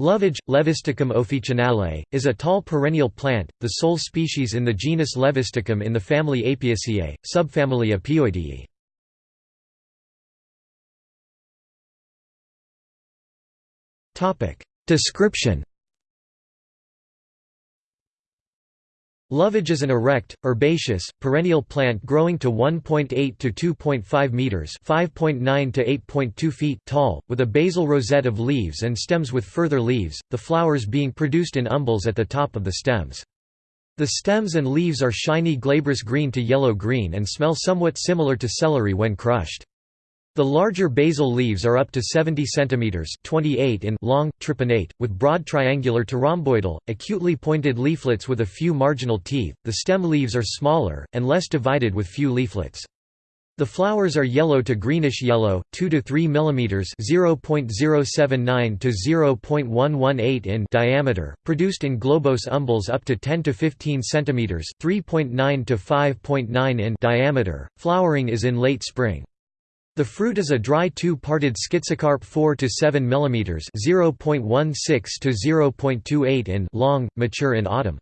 Lovage, Levisticum officinale, is a tall perennial plant, the sole species in the genus Levisticum in the family Apiaceae, subfamily Apioideae. Description Lovage is an erect, herbaceous, perennial plant growing to 1.8 to 2.5 meters (5.9 to 8.2 feet) tall, with a basal rosette of leaves and stems with further leaves, the flowers being produced in umbels at the top of the stems. The stems and leaves are shiny glabrous green to yellow-green and smell somewhat similar to celery when crushed. The larger basal leaves are up to 70 cm 28 in long, tripinnate, with broad triangular to rhomboidal, acutely pointed leaflets with a few marginal teeth. The stem leaves are smaller, and less divided with few leaflets. The flowers are yellow to greenish yellow, 2 to 3 mm (0.079 to 0.118 in) diameter, produced in globose umbels up to 10 to 15 cm (3.9 to 5.9 in) diameter. Flowering is in late spring. The fruit is a dry two-parted schizocarp 4 to 7 mm (0.16 to 0.28 in) long, mature in autumn.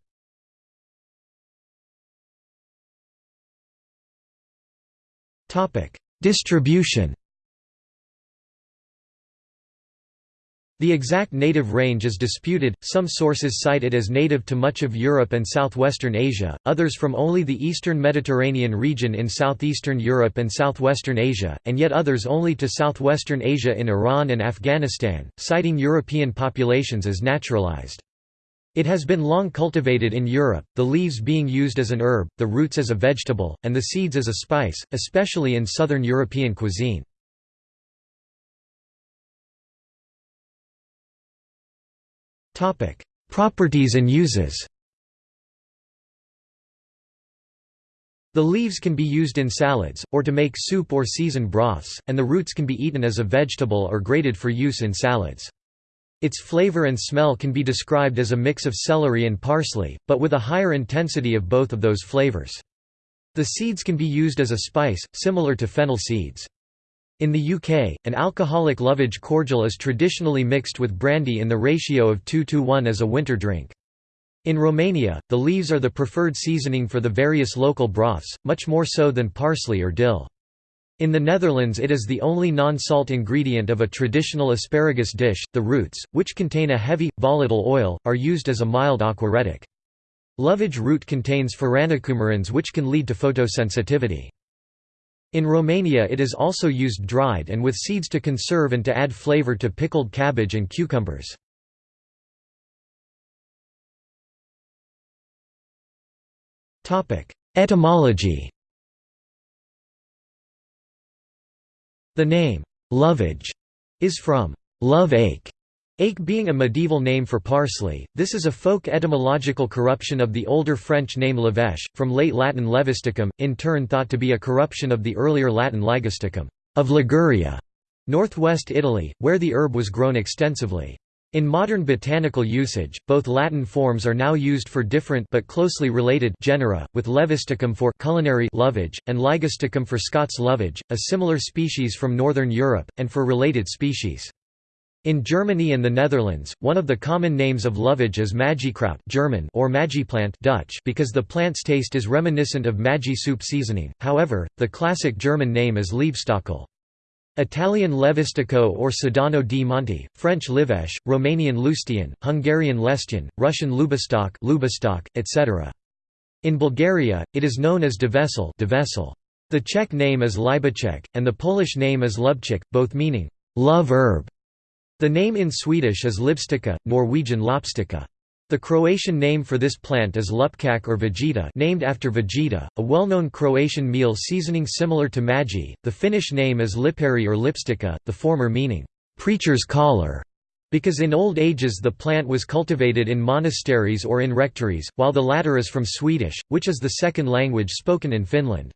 Topic: Distribution The exact native range is disputed, some sources cite it as native to much of Europe and southwestern Asia, others from only the eastern Mediterranean region in southeastern Europe and southwestern Asia, and yet others only to southwestern Asia in Iran and Afghanistan, citing European populations as naturalized. It has been long cultivated in Europe, the leaves being used as an herb, the roots as a vegetable, and the seeds as a spice, especially in southern European cuisine. Properties and uses The leaves can be used in salads, or to make soup or season broths, and the roots can be eaten as a vegetable or grated for use in salads. Its flavor and smell can be described as a mix of celery and parsley, but with a higher intensity of both of those flavors. The seeds can be used as a spice, similar to fennel seeds. In the UK, an alcoholic lovage cordial is traditionally mixed with brandy in the ratio of 2 to 1 as a winter drink. In Romania, the leaves are the preferred seasoning for the various local broths, much more so than parsley or dill. In the Netherlands it is the only non-salt ingredient of a traditional asparagus dish. The roots, which contain a heavy, volatile oil, are used as a mild aquaretic. Lovage root contains furanocoumarins which can lead to photosensitivity. In Romania it is also used dried and with seeds to conserve and to add flavor to pickled cabbage and cucumbers. Etymology The name, lovage, is from love ache, Ache being a medieval name for parsley, this is a folk etymological corruption of the older French name levèche, from late Latin levisticum, in turn thought to be a corruption of the earlier Latin ligusticum, of Liguria, northwest Italy, where the herb was grown extensively. In modern botanical usage, both Latin forms are now used for different but closely related genera, with levisticum for culinary lovage, and ligusticum for Scots lovage, a similar species from northern Europe, and for related species. In Germany and the Netherlands, one of the common names of lovage is Maggikraut German or Maggiplant Dutch because the plant's taste is reminiscent of Maggi soup seasoning, however, the classic German name is Liebstöckel. Italian Levistico or Sedano di Monte, French Livèche, Romanian Lustian, Hungarian Lestian, Russian Lubistok, Lubistok etc. In Bulgaria, it is known as Devesel The Czech name is Libeček, and the Polish name is Lubczyk, both meaning, love herb. The name in Swedish is Libbsticka, Norwegian Lopstica. The Croatian name for this plant is lupkak or vegeta named after Vegeta, a well-known Croatian meal seasoning similar to Maggi. The Finnish name is liperi or lipstikka, the former meaning, preacher's collar, because in old ages the plant was cultivated in monasteries or in rectories, while the latter is from Swedish, which is the second language spoken in Finland.